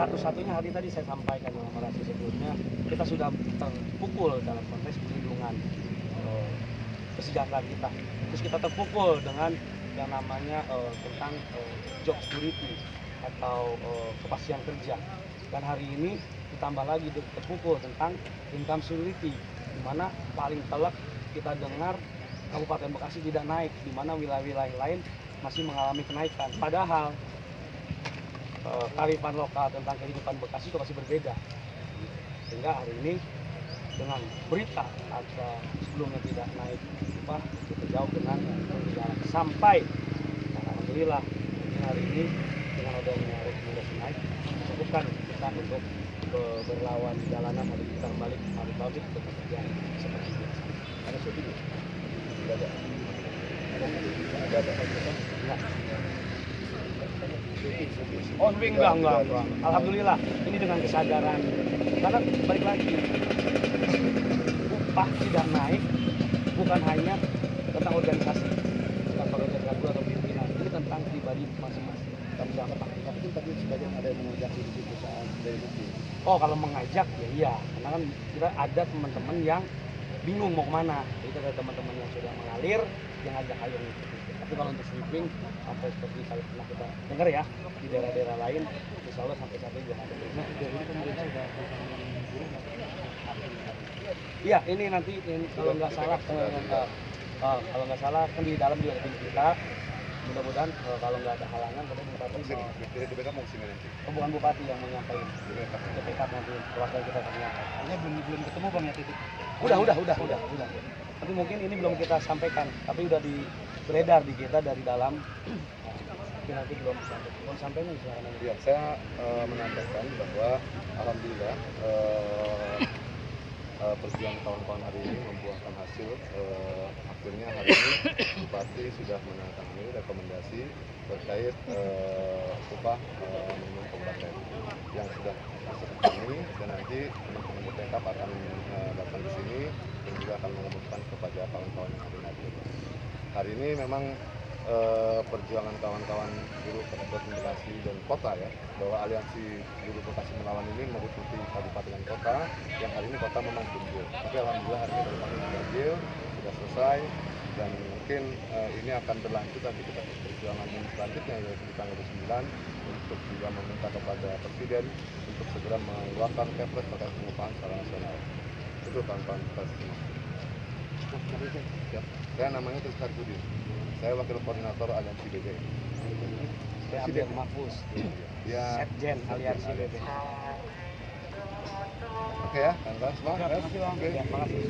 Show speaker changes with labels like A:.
A: satu-satunya hari tadi saya sampaikan dalam orasi sebelumnya kita sudah terpukul dalam konteks perlindungan eh, kesejahteraan kita. Terus kita terpukul dengan yang namanya eh, tentang eh, job security atau eh, kepastian kerja. Dan hari ini ditambah lagi terpukul tentang income security di mana paling telak kita dengar Kabupaten Bekasi tidak naik di mana wilayah-wilayah lain masih mengalami kenaikan. Padahal eh, kearifan lokal tentang kehidupan Bekasi itu masih berbeda. Sehingga hari ini dengan berita atau sebelumnya tidak naik upah kita jauh dengan berjalan sampai. Dan alhamdulillah hari ini dengan adanya rekomendasi naik cukupkan kita untuk be- berlawan jalanan hari kita balik hari balik ke pekerjaan seperti biasa.
B: Syuting ya? Tidak ada.
A: ada ada
B: syuting.
A: Oh, swing enggak, enggak, enggak. Alhamdulillah, ini dengan kesadaran. Karena balik lagi, upah tidak naik bukan hanya tentang organisasi, kantor organisasi atau pimpinan. Ini tentang pribadi masing-masing.
B: Tapi kan tadi sebagian ada yang mengajak di perusahaan dari.
A: Oh, kalau mengajak ya iya. Karena kan kita ada teman-teman yang bingung mau ke mana. Jadi ada teman-teman yang sudah mengalir, yang ajak ayo ngikut. Tapi kalau untuk sweeping sampai seperti kalau pernah kita dengar ya di daerah-daerah lain, insya Allah sampai saat ini belum ada.
B: Nah, sudah
A: Iya, ini nanti ini kalau nggak salah eh, eh, eh, kalau nggak salah kan di dalam juga tim kita. Mudah-mudahan eh, kalau nggak ada halangan, kita bupati
B: Sini,
A: mau
B: di di BK mau ke sini nanti.
A: oh, bukan bupati yang menyampaikan
B: Di BK.
A: CPK nanti perwakilan kita akan menyampaikan.
C: Hanya belum belum ketemu bang ya titik.
A: Udah, udah, udah, udah, udah. Tapi mungkin ini belum kita sampaikan, tapi udah di beredar di kita dari dalam. Tapi nanti belum sampai. Belum sampainya silakan aja.
B: Ya, saya eh, menyampaikan bahwa alhamdulillah eh, eh, perjuangan kawan-kawan hari ini membuahkan hasil. Eh, akhirnya hari ini Bupati sudah menandatangani rekomendasi terkait eh, upah eh, minimum kabupaten yang sudah masuk ke dan nanti teman-teman BPK akan eh, datang ke sini dan juga akan mengumumkan kepada kawan-kawan yang ada di hadir. Hari ini memang perjuangan kawan-kawan buruh Kabupaten Bekasi dan kota ya bahwa aliansi buruh Bekasi melawan ini meliputi kabupaten dan kota yang hari ini kota memang tunggu tapi alhamdulillah hari ini kami diambil sudah selesai dan mungkin eh, ini akan berlanjut nanti kita perjuangan yang selanjutnya yaitu di tanggal 9 untuk juga meminta kepada presiden untuk segera mengeluarkan kepres terkait pengupahan secara nasional itu kawan-kawan kita semua. Ya, saya namanya Tristar Budi. Saya wakil koordinator aliansi BB.
A: Abdul Mahfuz,
B: Ya,
A: Setjen Aliansi BB.
B: oke ya, kan.
A: Terima kasih bang.
B: Oke.
A: Ya, makasih.